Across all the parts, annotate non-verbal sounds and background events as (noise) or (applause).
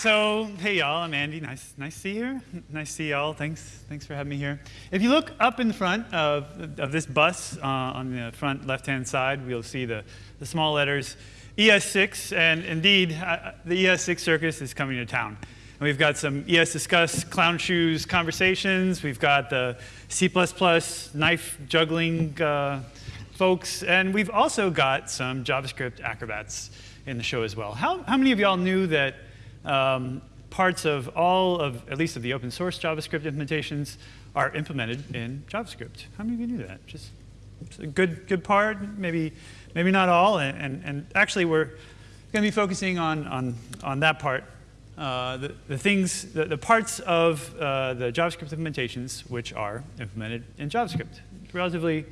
So, hey y'all, I'm Andy. Nice, nice to see you. Nice to see y'all. Thanks, thanks for having me here. If you look up in front of, of this bus uh, on the front left-hand side, we'll see the, the small letters ES6, and indeed, uh, the ES6 circus is coming to town. And we've got some ES Discuss clown shoes conversations. We've got the C++ knife juggling uh, folks, and we've also got some JavaScript acrobats in the show as well. How, how many of y'all knew that um, parts of all of, at least of the open source JavaScript implementations are implemented in JavaScript. How many of you knew that? Just a good, good part, maybe, maybe not all. And, and, and actually, we're going to be focusing on, on, on that part. Uh, the, the things, the, the parts of uh, the JavaScript implementations which are implemented in JavaScript. Relatively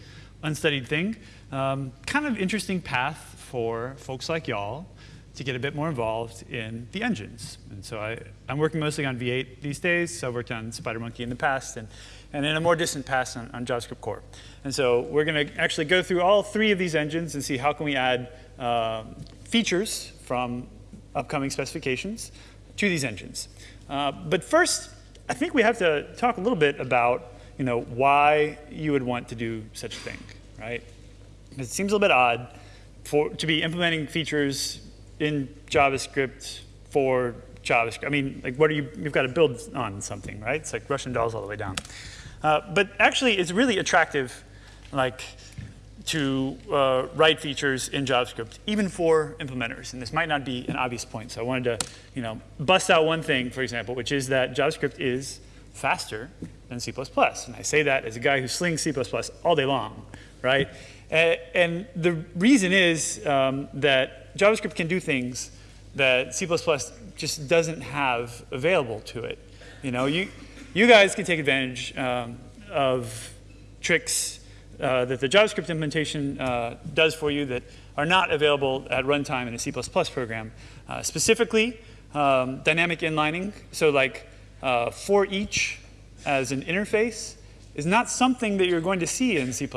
unstudied thing. Um, kind of interesting path for folks like y'all to get a bit more involved in the engines. And so I, am working mostly on V8 these days. So I've worked on SpiderMonkey in the past and, and in a more distant past on, on JavaScript core. And so we're going to actually go through all three of these engines and see how can we add uh, features from upcoming specifications to these engines. Uh, but first, I think we have to talk a little bit about you know, why you would want to do such a thing, right? It seems a little bit odd for, to be implementing features in JavaScript for JavaScript. I mean, like, what are you? You've got to build on something, right? It's like Russian dolls all the way down. Uh, but actually, it's really attractive, like, to uh, write features in JavaScript, even for implementers. And this might not be an obvious point, so I wanted to, you know, bust out one thing, for example, which is that JavaScript is faster than C++. And I say that as a guy who slings C++ all day long, right? And the reason is um, that JavaScript can do things that C++ just doesn't have available to it. You know, you, you guys can take advantage um, of tricks uh, that the JavaScript implementation uh, does for you that are not available at runtime in a C++ program. Uh, specifically, um, dynamic inlining. So like uh, for each as an interface is not something that you're going to see in C++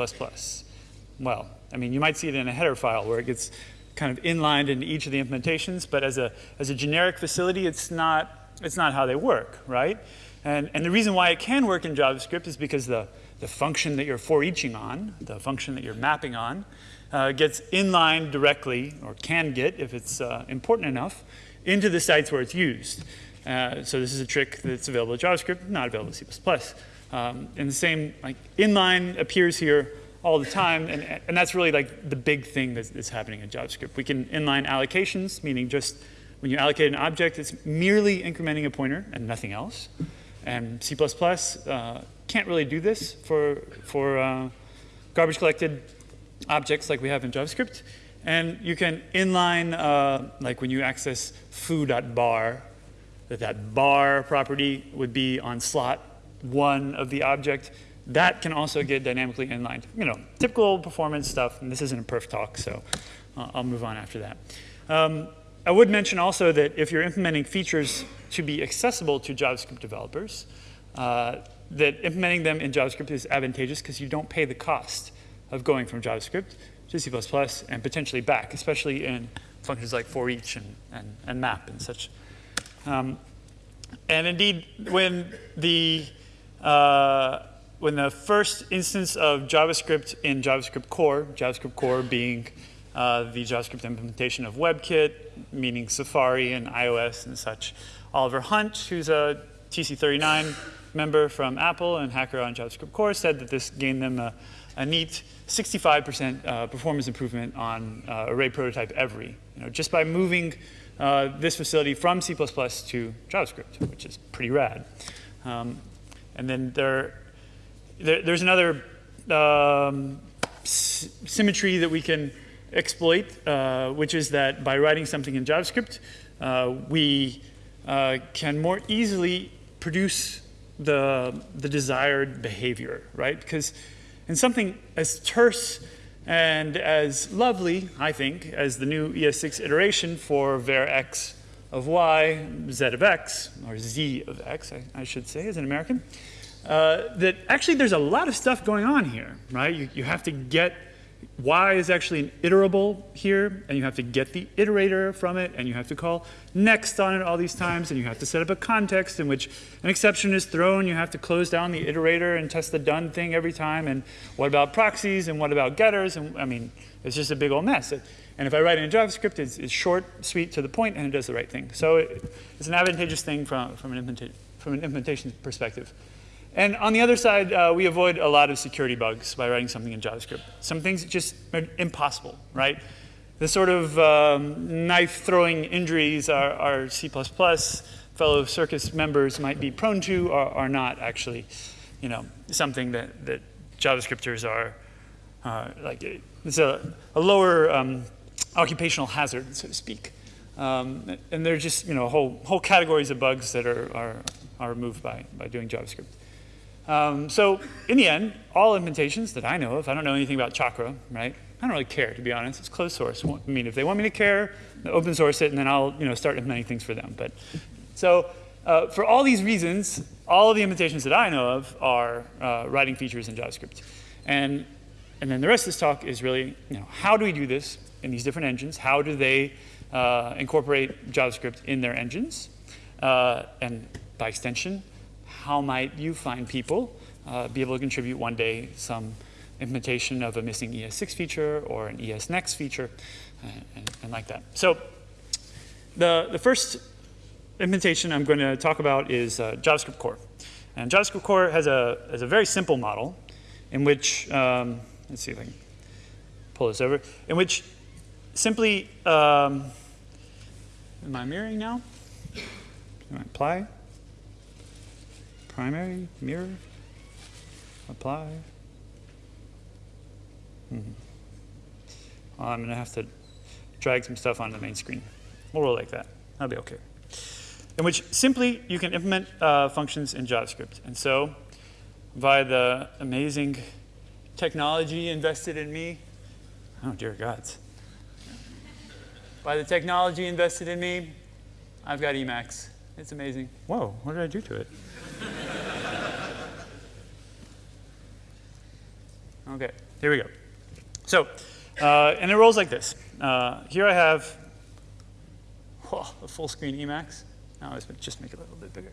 well, I mean, you might see it in a header file where it gets kind of inlined into each of the implementations, but as a, as a generic facility, it's not, it's not how they work, right? And, and the reason why it can work in JavaScript is because the, the function that you're for eaching on, the function that you're mapping on, uh, gets inlined directly, or can get if it's uh, important enough, into the sites where it's used. Uh, so this is a trick that's available in JavaScript, not available in C++. Um, and the same like inline appears here all the time, and, and that's really like the big thing that's, that's happening in JavaScript. We can inline allocations, meaning just when you allocate an object, it's merely incrementing a pointer and nothing else. And C++ uh, can't really do this for, for uh, garbage collected objects like we have in JavaScript. And you can inline, uh, like when you access foo.bar, that that bar property would be on slot one of the object that can also get dynamically inlined. You know, typical performance stuff, and this isn't a perf talk, so uh, I'll move on after that. Um, I would mention also that if you're implementing features to be accessible to JavaScript developers, uh, that implementing them in JavaScript is advantageous because you don't pay the cost of going from JavaScript to C++ and potentially back, especially in functions like for each and, and, and map and such. Um, and indeed, when the uh, when the first instance of JavaScript in JavaScript core, JavaScript core being uh, the JavaScript implementation of WebKit, meaning Safari and iOS and such. Oliver Hunt, who's a TC39 member from Apple and hacker on JavaScript core, said that this gained them a, a neat 65% uh, performance improvement on uh, array prototype every, you know, just by moving uh, this facility from C++ to JavaScript, which is pretty rad. Um, and then there there, there's another um, symmetry that we can exploit, uh, which is that by writing something in JavaScript, uh, we uh, can more easily produce the, the desired behavior, right? Because in something as terse and as lovely, I think, as the new ES6 iteration for var x of y, z of x, or z of x, I, I should say, as an American, uh, that actually there's a lot of stuff going on here, right? You, you have to get Y is actually an iterable here, and you have to get the iterator from it, and you have to call next on it all these times, and you have to set up a context in which an exception is thrown. You have to close down the iterator and test the done thing every time. And what about proxies, and what about getters? And I mean, it's just a big old mess. And if I write it in JavaScript, it's, it's short, sweet, to the point, and it does the right thing. So it, it's an advantageous thing from, from, an, from an implementation perspective. And on the other side, uh, we avoid a lot of security bugs by writing something in JavaScript. Some things just are impossible, right? The sort of um, knife-throwing injuries our, our, C++ fellow circus members might be prone to are, are not actually, you know, something that, that JavaScripters are, uh, like, it's a, a lower um, occupational hazard, so to speak. Um, and they're just, you know, whole, whole categories of bugs that are, are, are removed by, by doing JavaScript. Um, so in the end, all implementations that I know of, I don't know anything about Chakra, right? I don't really care, to be honest. It's closed source. I mean, if they want me to care, open source it, and then I'll you know, start implementing things for them. But So uh, for all these reasons, all of the implementations that I know of are uh, writing features in JavaScript. And, and then the rest of this talk is really, you know, how do we do this in these different engines? How do they uh, incorporate JavaScript in their engines? Uh, and by extension, how might you find people uh, be able to contribute one day some implementation of a missing ES6 feature or an ES-Next feature uh, and, and, like that. So the, the first implementation I'm going to talk about is uh, JavaScript Core. And JavaScript Core has a, has a very simple model in which, um, let's see if I can pull this over, in which simply, um, am I mirroring now? Can I apply? Primary, mirror, apply. Mm -hmm. well, I'm going to have to drag some stuff onto the main screen. We'll roll like that. That'll be OK. In which simply you can implement uh, functions in JavaScript. And so by the amazing technology invested in me, oh dear gods. By the technology invested in me, I've got Emacs. It's amazing. Whoa, what did I do to it? Okay, here we go. So, uh, and it rolls like this. Uh, here I have a full screen Emacs. Now let's just make it a little bit bigger.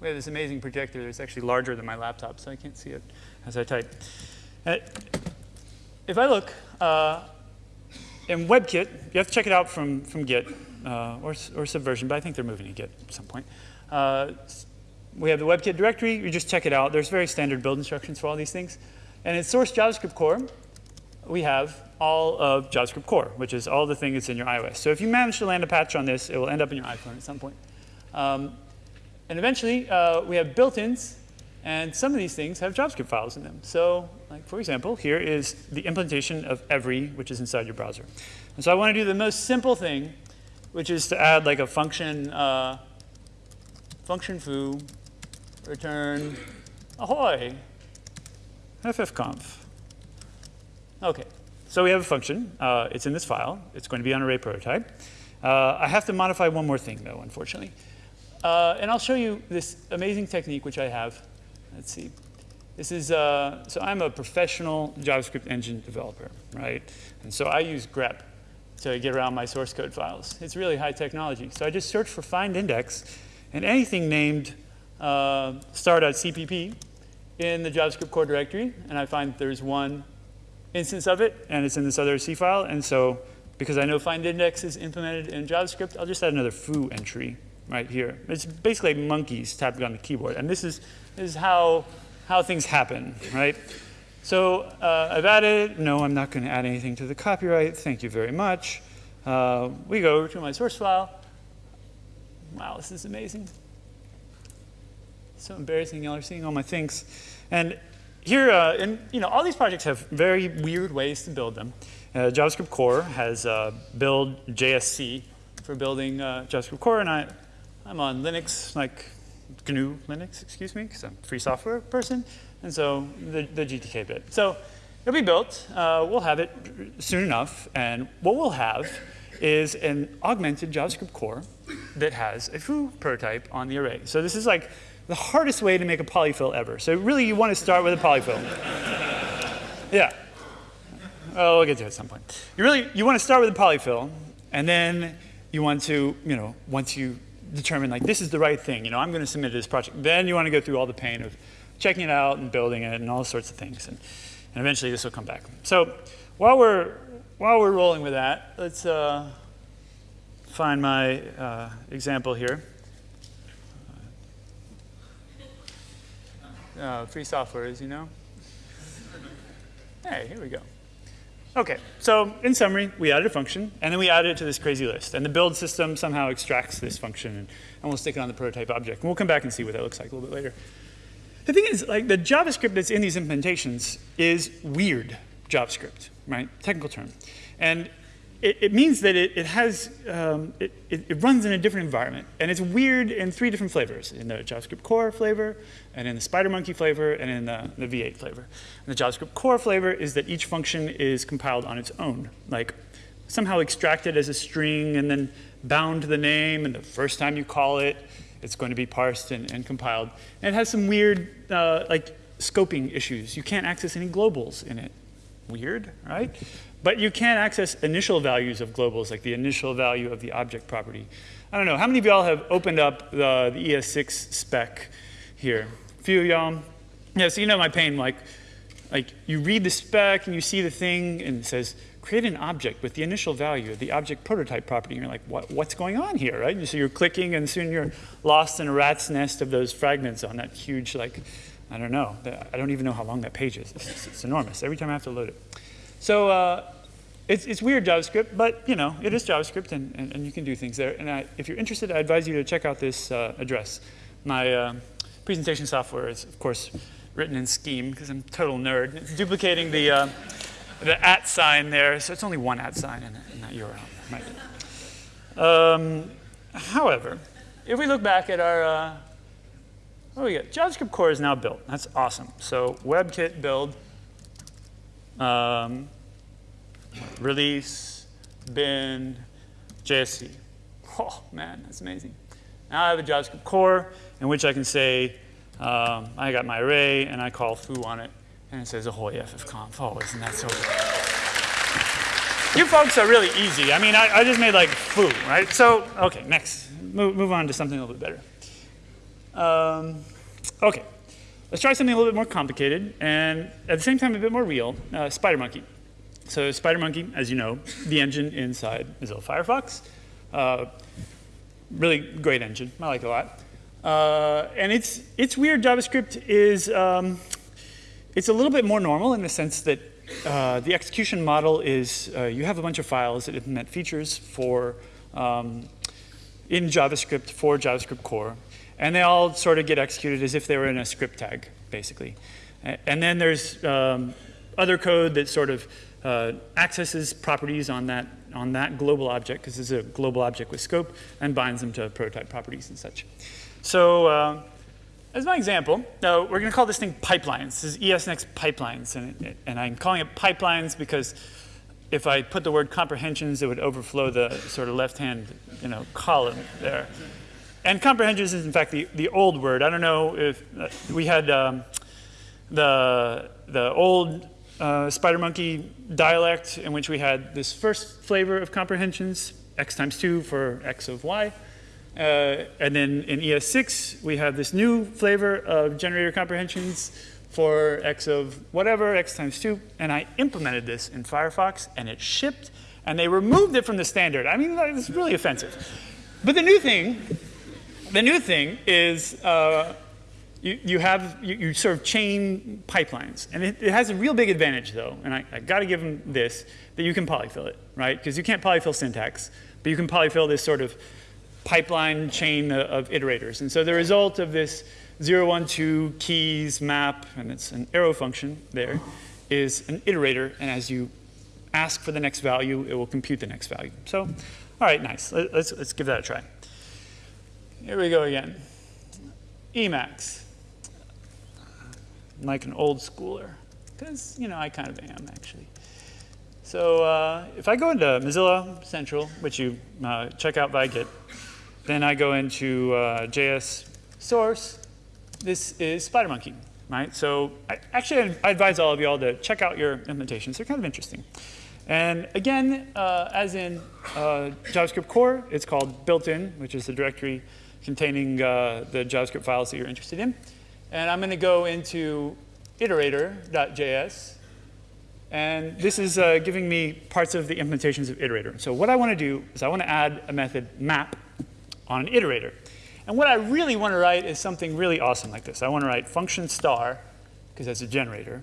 We have this amazing projector that's actually larger than my laptop, so I can't see it as I type. Uh, if I look uh, in WebKit, you have to check it out from, from Git uh, or, or Subversion, but I think they're moving to Git at some point. We have the WebKit directory. You just check it out. There's very standard build instructions for all these things. And in source JavaScript core, we have all of JavaScript core, which is all the things that's in your iOS. So if you manage to land a patch on this, it will end up in your iPhone at some point. Um, and eventually, uh, we have built-ins, and some of these things have JavaScript files in them. So like for example, here is the implementation of every, which is inside your browser. And so I want to do the most simple thing, which is to add like a function uh, function foo, return ahoy, ffconf. Okay, so we have a function. Uh, it's in this file. It's going to be on array prototype. Uh, I have to modify one more thing, though, unfortunately. Uh, and I'll show you this amazing technique, which I have. Let's see. This is, uh, so I'm a professional JavaScript engine developer, right? And so I use grep to get around my source code files. It's really high technology. So I just search for find index, and anything named uh, star.cpp in the JavaScript core directory, and I find there's one instance of it, and it's in this other C file, and so because I know find index is implemented in JavaScript, I'll just add another foo entry right here. It's basically monkeys tapping on the keyboard, and this is, this is how, how things happen, right? So uh, I've added, no, I'm not going to add anything to the copyright, thank you very much. Uh, we go over to my source file, wow, this is amazing. So embarrassing, y'all are seeing all my things. And here, uh, and you know, all these projects have very weird ways to build them. Uh, JavaScript Core has uh, build JSC for building uh, JavaScript Core, and I, I'm on Linux, like GNU Linux, excuse me, because I'm a free software person, and so the, the GTK bit. So it'll be built. Uh, we'll have it soon enough, and what we'll have is an augmented JavaScript core that has a foo prototype on the array. So this is like the hardest way to make a polyfill ever. So really you want to start with a polyfill. Yeah. Oh, we'll get to it at some point. You really, you want to start with a polyfill, and then you want to, you know, once you determine like this is the right thing, you know, I'm going to submit this project, then you want to go through all the pain of checking it out and building it and all sorts of things, and, and eventually this will come back. So while we're while we're rolling with that, let's uh, find my uh, example here. Uh, free software, as you know. Hey, here we go. Okay, so in summary, we added a function, and then we added it to this crazy list. And the build system somehow extracts this function, and, and we'll stick it on the prototype object. And we'll come back and see what that looks like a little bit later. The thing is, like the JavaScript that's in these implementations is weird JavaScript, right? Technical term. And it, it means that it, it has, um, it, it, runs in a different environment. And it's weird in three different flavors, in the JavaScript core flavor, and in the SpiderMonkey flavor, and in the, the V8 flavor. And the JavaScript core flavor is that each function is compiled on its own, like somehow extracted as a string and then bound to the name, and the first time you call it, it's going to be parsed and, and compiled. And it has some weird, uh, like, scoping issues. You can't access any globals in it. Weird, right? But you can access initial values of globals, like the initial value of the object property. I don't know, how many of y'all have opened up the, the ES6 spec here? A few of y'all? Yeah, so you know my pain, like, like you read the spec and you see the thing and it says, create an object with the initial value of the object prototype property. And you're like, what, what's going on here, right? And So you're clicking and soon you're lost in a rat's nest of those fragments on that huge, like, I don't know. I don't even know how long that page is. It's, it's enormous. Every time I have to load it. So uh, it's, it's weird JavaScript, but you know, it is JavaScript and, and, and you can do things there. And I, if you're interested, I advise you to check out this uh, address. My uh, presentation software is, of course, written in Scheme because I'm total nerd. It's duplicating the, uh, the at sign there, so it's only one at sign in, in that URL. Um, however, if we look back at our, uh, what do we got? JavaScript core is now built. That's awesome. So WebKit build um, release, bin, JSC. Oh, man, that's amazing. Now I have a JavaScript core in which I can say, um, I got my array, and I call foo on it, and it says ahoy ffconf. Oh, isn't that so good? you folks are really easy. I mean, I, I, just made like foo, right? So, okay, next. Move, move on to something a little bit better. Um, okay, Let's try something a little bit more complicated and at the same time a bit more real, uh, SpiderMonkey. So SpiderMonkey, as you know, the engine inside Mozilla Firefox. Uh, really great engine, I like it a lot. Uh, and its, its weird JavaScript is, um, it's a little bit more normal in the sense that uh, the execution model is uh, you have a bunch of files that implement features for um, in JavaScript for JavaScript core. And they all sort of get executed as if they were in a script tag, basically. And then there's um, other code that sort of uh, accesses properties on that, on that global object, because it's a global object with scope, and binds them to prototype properties and such. So uh, as my example, now we're going to call this thing pipelines. This is ESNext pipelines, and, and I'm calling it pipelines because if I put the word comprehensions, it would overflow the sort of left-hand you know, column there. And comprehensions is in fact the, the old word. I don't know if uh, we had um, the, the old uh, SpiderMonkey dialect in which we had this first flavor of comprehensions, x times 2 for x of y. Uh, and then in ES6, we have this new flavor of generator comprehensions for x of whatever, x times 2. And I implemented this in Firefox, and it shipped, and they removed it from the standard. I mean, it's really offensive. But the new thing the new thing is uh, you, you, have, you, you, sort of chain pipelines. And it, it, has a real big advantage, though, and I, I got to give them this, that you can polyfill it, right? Because you can't polyfill syntax, but you can polyfill this sort of pipeline chain of iterators. And so the result of this 0, 1, 2 keys map, and it's an arrow function there, is an iterator. And as you ask for the next value, it will compute the next value. So, all right, nice. Let's, let's give that a try. Here we go again. Emacs. I'm like an old schooler, because, you know, I kind of am, actually. So uh, if I go into Mozilla Central, which you uh, check out by Git, then I go into uh, JS source. This is SpiderMonkey. right? So I, actually, I advise all of y'all to check out your implementations. They're kind of interesting. And again, uh, as in uh, JavaScript core, it's called built-in, which is the directory containing uh, the JavaScript files that you're interested in. And I'm going to go into iterator.js. And this is uh, giving me parts of the implementations of iterator. So what I want to do is I want to add a method map on an iterator. And what I really want to write is something really awesome like this. I want to write function star, because that's a generator,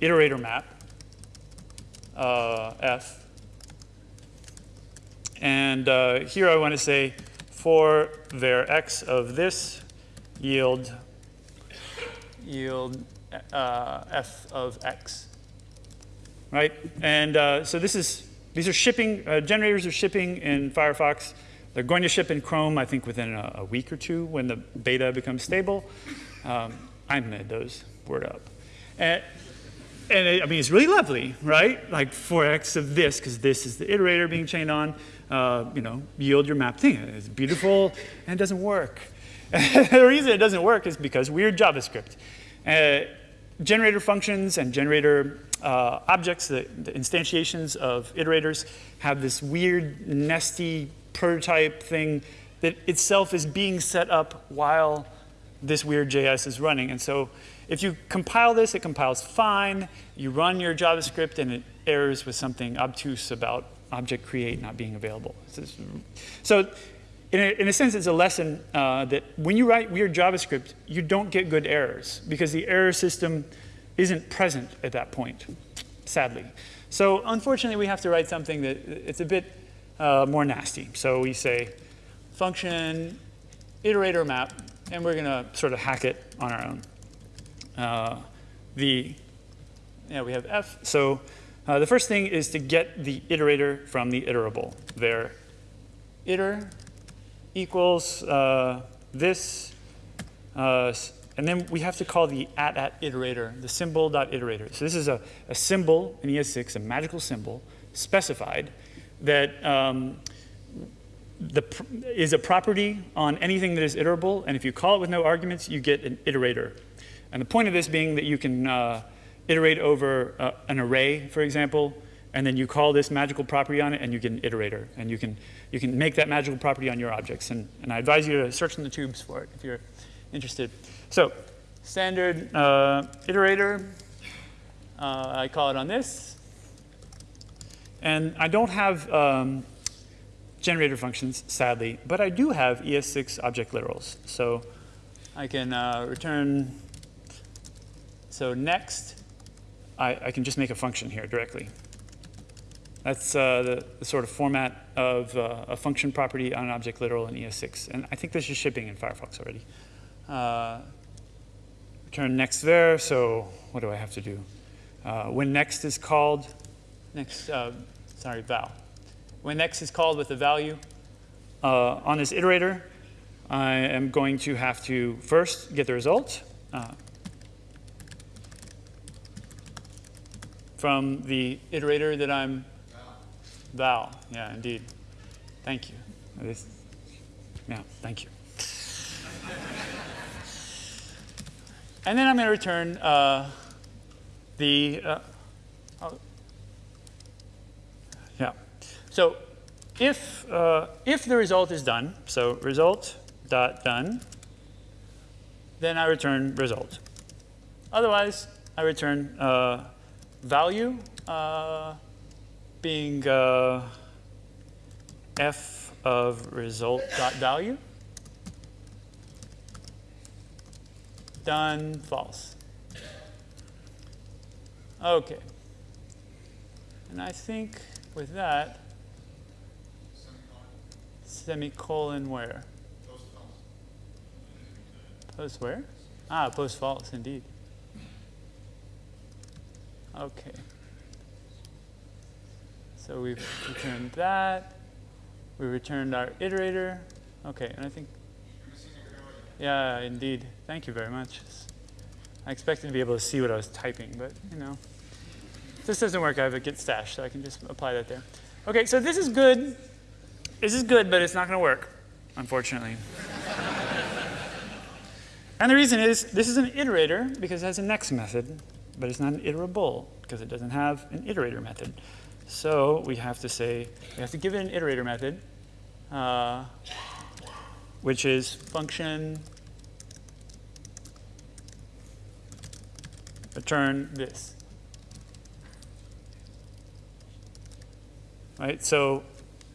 iterator map, uh, f. And uh, here I want to say for var x of this yield yield uh, f of x, right? And uh, so this is these are shipping uh, generators are shipping in Firefox. They're going to ship in Chrome, I think, within a, a week or two when the beta becomes stable. Um, I made those word up. And, and it, I mean, it's really lovely, right? Like 4x of this, because this is the iterator being chained on. Uh, you know, yield your map thing. It's beautiful and it doesn't work. (laughs) the reason it doesn't work is because weird JavaScript. Uh, generator functions and generator uh, objects, the, the, instantiations of iterators, have this weird, nesty prototype thing that itself is being set up while this weird JS is running. And so if you compile this, it compiles fine. You run your JavaScript, and it errors with something obtuse about object create not being available. So in a, in a sense, it's a lesson uh, that when you write weird JavaScript, you don't get good errors because the error system isn't present at that point, sadly. So unfortunately, we have to write something that it's a bit uh, more nasty. So we say function iterator map, and we're going to sort of hack it on our own. Uh, the, yeah, we have f. So uh, the first thing is to get the iterator from the iterable. There, iter equals uh, this, uh, and then we have to call the at at iterator, the symbol dot iterator. So this is a, a symbol in ES6, a magical symbol specified that um, the, is a property on anything that is iterable, and if you call it with no arguments, you get an iterator. And the point of this being that you can uh, iterate over uh, an array, for example, and then you call this magical property on it, and you get an iterator. And you can, you can make that magical property on your objects. And, and I advise you to search in the tubes for it if you're interested. So standard uh, iterator, uh, I call it on this. And I don't have um, generator functions, sadly, but I do have ES6 object literals. So I can uh, return, so next, I, I, can just make a function here directly. That's uh, the, the, sort of format of uh, a function property on an object literal in ES6. And I think this is shipping in Firefox already. Uh, return next there, so what do I have to do? Uh, when next is called, next, uh, sorry, val. When next is called with a value, uh, on this iterator, I am going to have to first get the result from the iterator that I'm val. Yeah, indeed. Thank you. This, yeah, thank you. and then I'm going to return uh, the uh, yeah. So if, uh, if the result is done, so result dot done, then I return result. Otherwise, I return uh, value uh, being uh, f of result dot value. Done, false. Okay. And I think with that, semicolon where? Post false. Post where? Ah, post false, indeed. Okay. So we've returned that. We returned our iterator. Okay, and I think, yeah, indeed. Thank you very much. I expected to be able to see what I was typing, but you know, if this doesn't work, I have a git stash, so I can just apply that there. Okay, so this is good. This is good, but it's not going to work, unfortunately. (laughs) And the reason is this is an iterator because it has a next method, but it's not an iterable because it doesn't have an iterator method. So we have to say, we have to give it an iterator method, uh, which is function return this. Right, so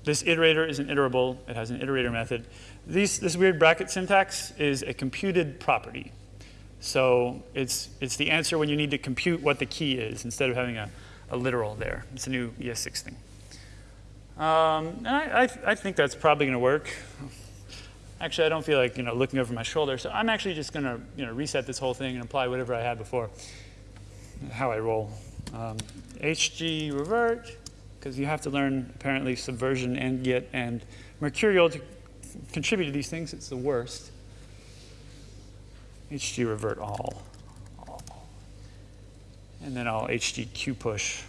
this iterator is an iterable. It has an iterator method. These, this weird bracket syntax is a computed property. So it's, it's the answer when you need to compute what the key is instead of having a, a literal there. It's a new ES6 thing. Um, and I, I, I think that's probably going to work. Actually, I don't feel like you know looking over my shoulder, so I'm actually just going to you know reset this whole thing and apply whatever I had before. How I roll. Um, HG revert, because you have to learn apparently subversion and Git and mercurial to contribute to these things. It's the worst. HG revert all. And then I'll HG Q push.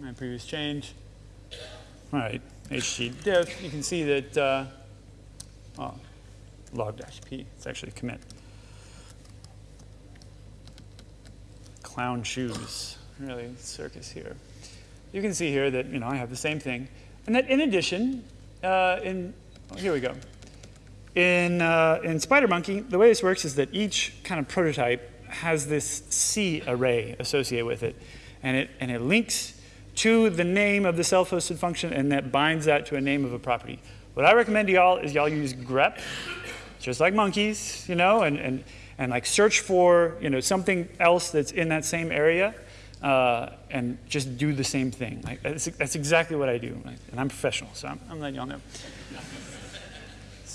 My previous change. All right, HG diff. You can see that uh, oh, log dash p. It's actually commit. Clown shoes. Really circus here. You can see here that you know I have the same thing, and that in addition, uh, in here we go. In, uh, in SpiderMonkey, the way this works is that each kind of prototype has this C array associated with it. And it, and it links to the name of the self-hosted function and that binds that to a name of a property. What I recommend to y'all is y'all use grep, just like monkeys, you know, and, and, and like search for, you know, something else that's in that same area uh, and just do the same thing. Like, that's, that's exactly what I do. And I'm professional, so I'm, I'm letting y'all know.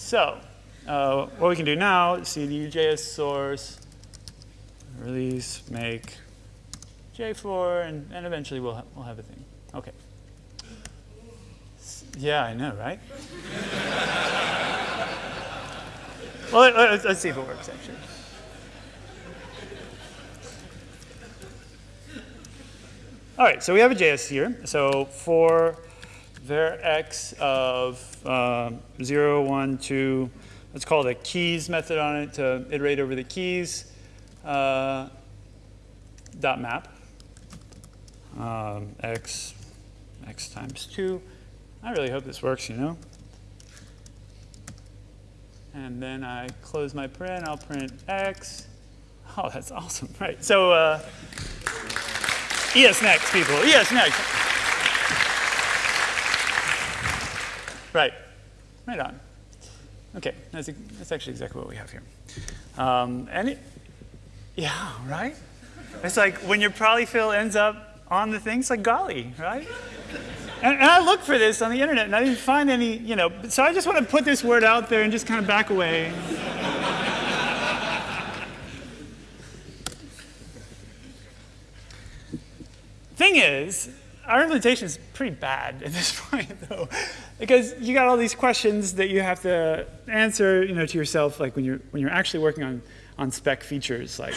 So uh, what we can do now is cd JS source, release, make J4, and, and eventually we'll, ha we'll have a thing. Okay. Yeah, I know, right? (laughs) well, let, us let's see if it works, actually. All right, so we have a JS here. So for var x of um, 0, 1, 2, let's call it a keys method on it to iterate over the keys, uh, dot map, um, x, x times 2. I really hope this works, you know. And then I close my print, I'll print x. Oh, that's (laughs) awesome, right. So uh, ES next, people, ES next. Right, right on. Okay, that's, that's actually exactly what we have here. Um, and yeah, right? It's like when your polyfill ends up on the thing, it's like golly, right? And, and, I looked for this on the internet and I didn't find any, you know, so I just want to put this word out there and just kind of back away. Thing is, our implementation is pretty bad at this (laughs) point, though, because you got all these questions that you have to answer, you know, to yourself, like when you're when you're actually working on on spec features, like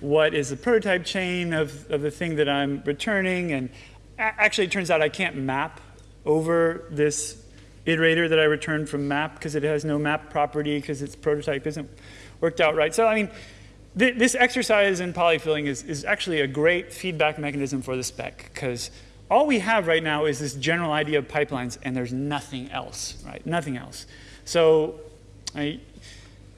what is the prototype chain of of the thing that I'm returning, and actually it turns out I can't map over this iterator that I returned from map because it has no map property because its prototype isn't worked out right. So I mean, th this exercise in polyfilling is is actually a great feedback mechanism for the spec because all we have right now is this general idea of pipelines, and there's nothing else, right? Nothing else. So I,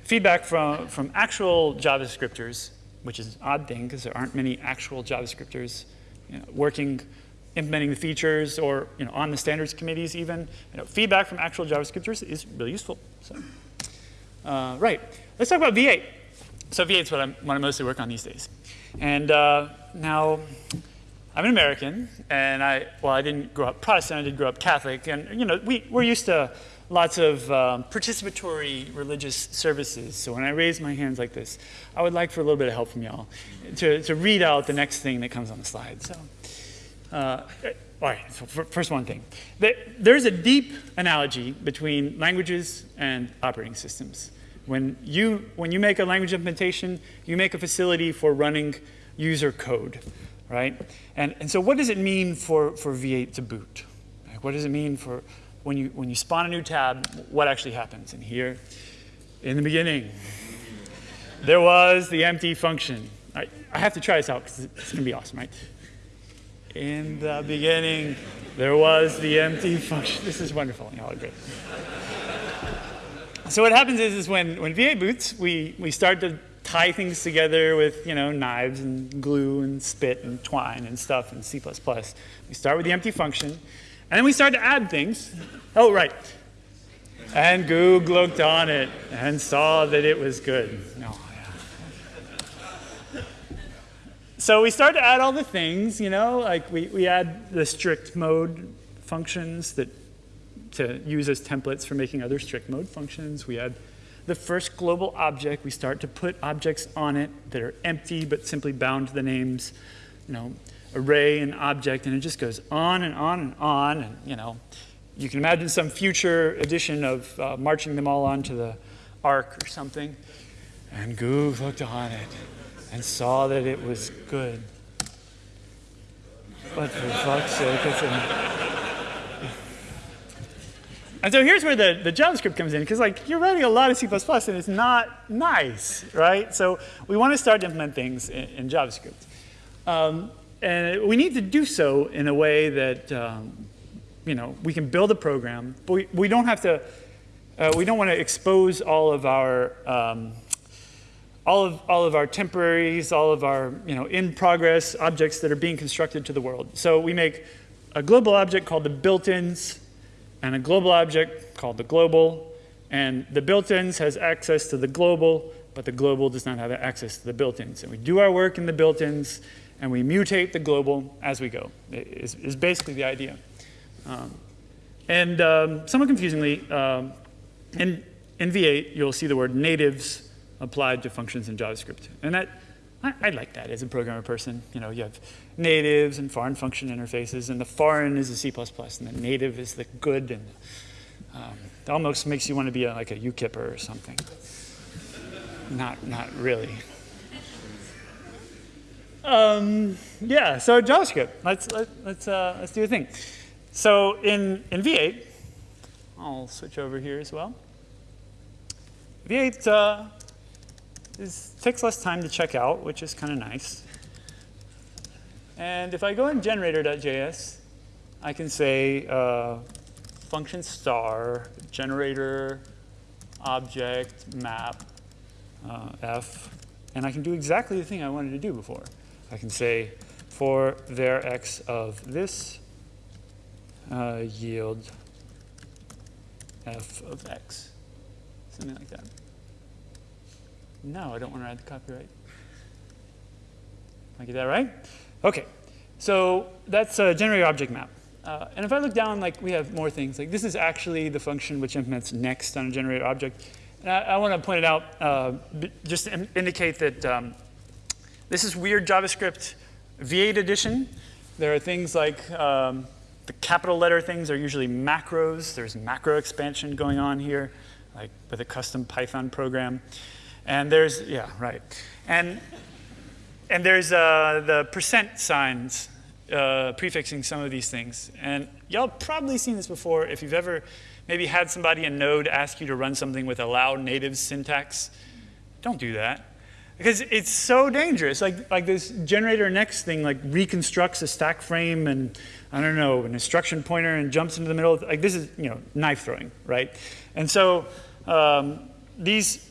feedback from, from actual JavaScripters, which is an odd thing because there aren't many actual JavaScripters you know, working, implementing the features or you know, on the standards committees even. You know, feedback from actual JavaScripters is really useful. So, uh, right, let's talk about V8. So V8 is what, I'm, what I mostly work on these days. And uh, now, I'm an American, and I, well, I didn't grow up Protestant, I did grow up Catholic, and, you know, we, we're used to lots of um, participatory religious services. So when I raise my hands like this, I would like for a little bit of help from y'all to, to read out the next thing that comes on the slide. So, uh, all right, so first one thing. There's a deep analogy between languages and operating systems. When you, when you make a language implementation, you make a facility for running user code right? And, and so what does it mean for, for V8 to boot? What does it mean for when you, when you spawn a new tab, what actually happens. And here, in the beginning, there was the empty function. I, I have to try this out because it's going to be awesome, right? In the beginning, there was the empty function. This is wonderful. Y'all are great. So what happens is, is when, when V8 boots, we, we start to tie things together with you know knives and glue and spit and twine and stuff in C++. We start with the empty function, and then we start to add things. Oh, right. And Goog looked on it and saw that it was good. Oh, yeah. So we start to add all the things, you know, like we, we add the strict mode functions that to use as templates for making other strict mode functions. We add the first global object. We start to put objects on it that are empty but simply bound to the names, you know, array and object, and it just goes on and on and on. And, you know, you can imagine some future edition of uh, marching them all onto the ark or something. And Goog looked on it and saw that it was good. But for fuck's sake, it's an and so here's where the, the JavaScript comes in, because like you're writing a lot of C++ and it's not nice, right? So we want to start to implement things in, in JavaScript. Um, and we need to do so in a way that, um, you know, we can build a program, but we, we don't have to, uh, we don't want to expose all of our, um, all of, all of our temporaries, all of our, you know, in progress objects that are being constructed to the world. So we make a global object called the built-ins, and a global object called the global. And the built-ins has access to the global, but the global does not have access to the built-ins. And we do our work in the built-ins, and we mutate the global as we go, is, is basically the idea. Um, and um, somewhat confusingly, um, in, in V8, you'll see the word natives applied to functions in JavaScript. And that, I, I, like that as a programmer person. You know, you have natives and foreign function interfaces, and the foreign is the C++, and the native is the good, and um, it almost makes you want to be a, like a UKIPper or something. not, not really. Um, yeah, so JavaScript. Let's let, let's uh, let's do a thing. So in in V8, I'll switch over here as well. V8 uh, is, takes less time to check out, which is kind of nice. And if I go in generator.js, I can say uh, function star generator object map uh, f, and I can do exactly the thing I wanted to do before. I can say for var x of this uh, yield f of x, something like that. No, I don't want to add the copyright. I get that right? Okay, so that's a generator object map. Uh, and if I look down, like we have more things. Like this is actually the function which implements next on a generator object. And I, I want to point it out uh, just to indicate that um, this is weird JavaScript V8 edition. There are things like um, the capital letter things are usually macros. There's macro expansion going on here, like with a custom Python program. And there's, yeah, right. And and there's uh, the percent signs uh, prefixing some of these things. And y'all probably seen this before if you've ever maybe had somebody in Node ask you to run something with allow native syntax. Don't do that. Because it's so dangerous. Like, like this generator next thing like reconstructs a stack frame and I don't know, an instruction pointer and jumps into the middle. Like this is, you know, knife throwing, right? And so um, these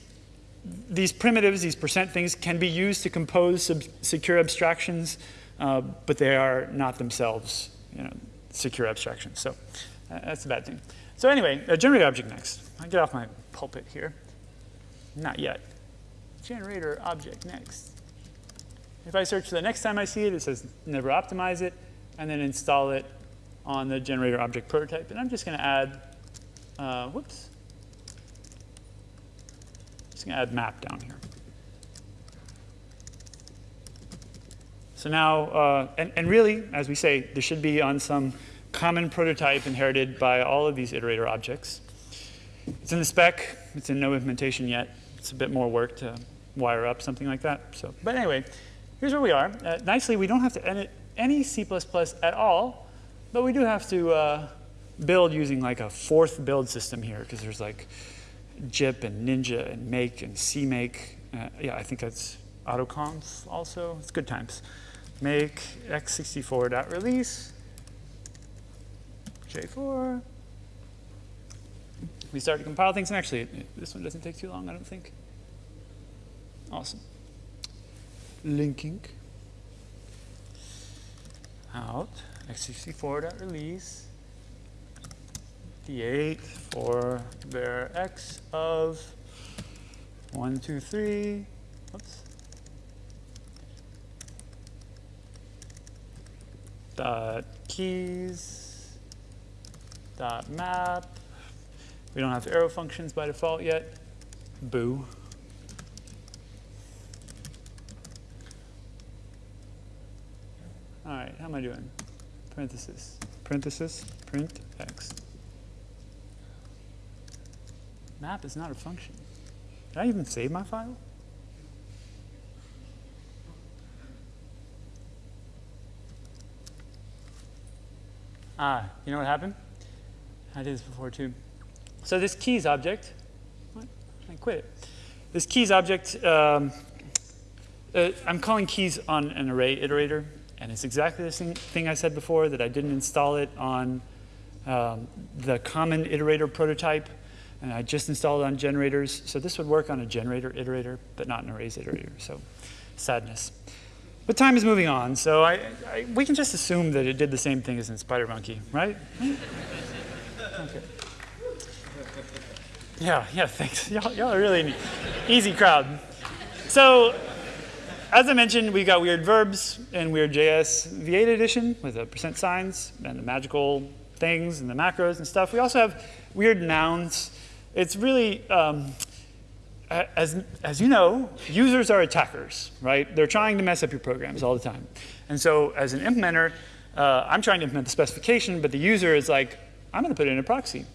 these primitives, these percent things, can be used to compose secure abstractions, uh, but they are not themselves you know, secure abstractions. So uh, that's a bad thing. So anyway, a generator object next. I get off my pulpit here. Not yet. Generator object next. If I search the next time I see it, it says never optimize it, and then install it on the generator object prototype. And I'm just going to add, uh, whoops, just going to add map down here. So now, uh, and, and really, as we say, this should be on some common prototype inherited by all of these iterator objects. It's in the spec. It's in no implementation yet. It's a bit more work to wire up something like that. So, but anyway, here's where we are. Uh, nicely, we don't have to edit any C++ at all, but we do have to uh, build using like a fourth build system here because there's like GYP and Ninja and Make and CMake. Uh, yeah, I think that's AutoConf also. It's good times. Make x64.release, J4. We start to compile things, and actually, this one doesn't take too long, I don't think. Awesome. Linking out x64.release d8 for their x of 1, 2, 3, oops, dot keys dot map. We don't have arrow functions by default yet. Boo. All right, how am I doing? Parenthesis, parenthesis, print x. Map is not a function. Did I even save my file? Ah, you know what happened? I did this before too. So this keys object, what? I quit it. This keys object, um, uh, I'm calling keys on an array iterator, and it's exactly the same thing I said before, that I didn't install it on um, the common iterator prototype, and I just installed it on generators. So this would work on a generator iterator, but not an arrays iterator, so sadness. But time is moving on, so I, I, we can just assume that it did the same thing as in Spider Monkey, right? okay. Yeah, yeah, thanks. (laughs) Y'all, are really an easy crowd. So, as I mentioned, we got weird verbs in Weird.js V8 edition with the percent signs and the magical things and the macros and stuff. We also have weird nouns. It's really, um, as, as you know, users are attackers, right? They're trying to mess up your programs all the time. And so as an implementer, uh, I'm trying to implement the specification, but the user is like, I'm going to put it in a proxy.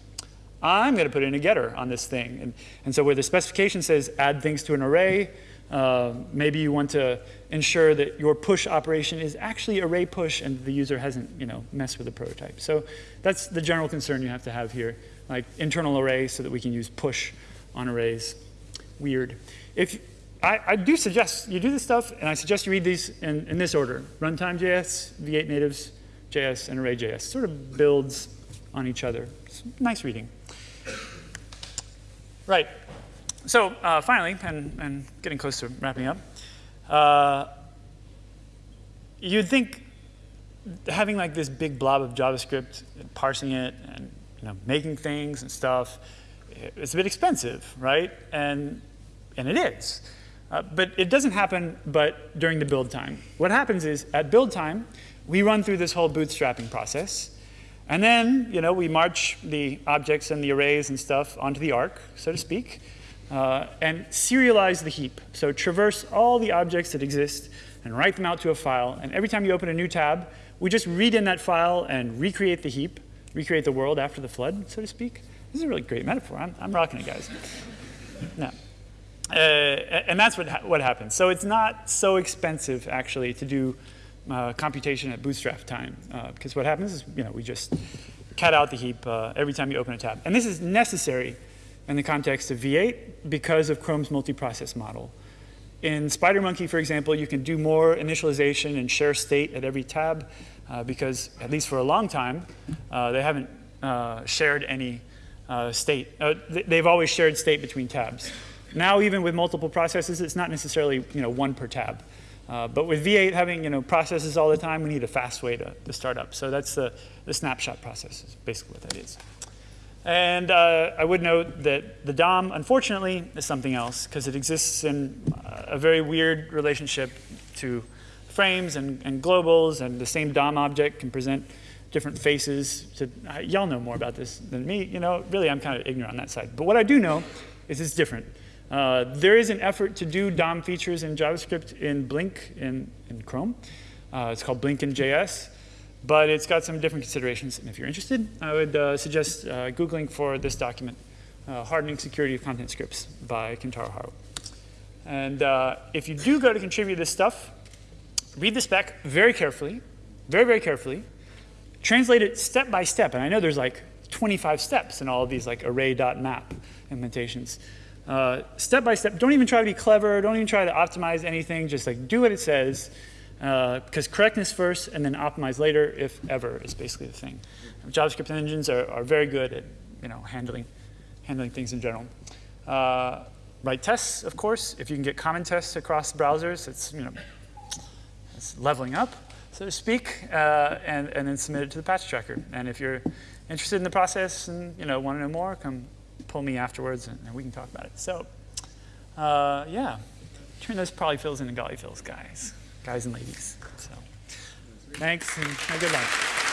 I'm going to put in a getter on this thing. And, and so where the specification says add things to an array, uh, maybe you want to ensure that your push operation is actually array push and the user hasn't you know, messed with the prototype. So that's the general concern you have to have here, like internal arrays so that we can use push on arrays. Weird. If I, I do suggest you do this stuff, and I suggest you read these in, in this order. Runtime.js, V8 natives, JS, and array.js. Sort of builds on each other. It's nice reading. Right. So uh, finally, and, and, getting close to wrapping up, uh, you'd think having like this big blob of JavaScript, parsing it, and you know, making things and stuff, it's a bit expensive, right? And, and it is. Uh, but it doesn't happen but during the build time. What happens is at build time, we run through this whole bootstrapping process. And then, you know, we march the objects and the arrays and stuff onto the ark, so to speak, uh, and serialize the heap. So traverse all the objects that exist and write them out to a file. And every time you open a new tab, we just read in that file and recreate the heap, recreate the world after the flood, so to speak. This is a really great metaphor. I'm, I'm rocking it, guys. no. Uh, and that's what, ha what happens. So it's not so expensive, actually, to do uh, computation at bootstrap time. Uh, because what happens is, you know, we just cat out the heap uh, every time you open a tab. And this is necessary in the context of V8 because of Chrome's multiprocess model. In SpiderMonkey, for example, you can do more initialization and share state at every tab uh, because, at least for a long time, uh, they haven't uh, shared any state. they've always shared state between tabs. Now, even with multiple processes, it's not necessarily you know, one per tab. Uh, but with V8 having you know, processes all the time, we need a fast way to, to start up. So that's the, the snapshot process is basically what that is. And uh, I would note that the DOM, unfortunately, is something else because it exists in a very weird relationship to frames and, and, globals, and the same DOM object can present different faces. To uh, y'all know more about this than me. You know, really, I'm kind of ignorant on that side. But what I do know is it's different. Uh, there is an effort to do DOM features in JavaScript in Blink in, in Chrome. Uh, it's called Blink in JS, but it's got some different considerations. And if you're interested, I would uh, suggest uh, Googling for this document, uh, Hardening Security of Content Scripts by Kentaro Hara. And uh, if you do go to contribute this stuff, read the spec very carefully, very, very carefully, translate it step by step. And I know there's like 25 steps in all of these like array.map implementations. Uh, step by step, don't even try to be clever, don't even try to optimize anything, just like do what it says, because correctness first and then optimize later, if ever, is basically the thing. JavaScript engines are, are very good at you know, handling, handling things in general. Uh, write tests, of course. If you can get common tests across browsers, it's, you know, it's leveling up, so to speak, uh, and, and then submit it to the patch tracker. And if you're interested in the process and you know, want to know more, come pull me afterwards and, and we can talk about it. So uh, yeah, turn those polyfills into gollyfills, guys, guys and ladies. So thanks and good lunch.